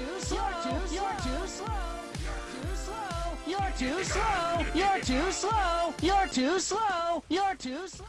You're too slow. You're too slow. You're too slow. You're too slow. You're too slow. You're too slow.